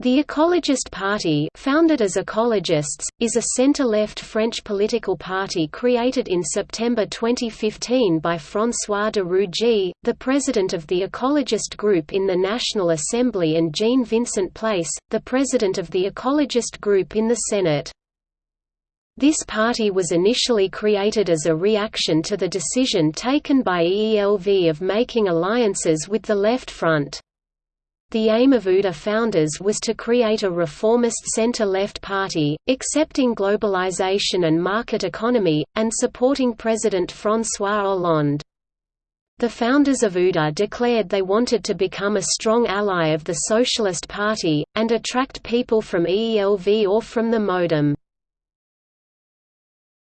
The Ecologist Party founded as Ecologists, is a centre-left French political party created in September 2015 by François de Rugy, the president of the Ecologist Group in the National Assembly and Jean-Vincent Place, the president of the Ecologist Group in the Senate. This party was initially created as a reaction to the decision taken by EELV of making alliances with the Left Front. The aim of UDE founders was to create a reformist center-left party, accepting globalization and market economy, and supporting President François Hollande. The founders of UDE declared they wanted to become a strong ally of the Socialist Party, and attract people from EELV or from the MoDem.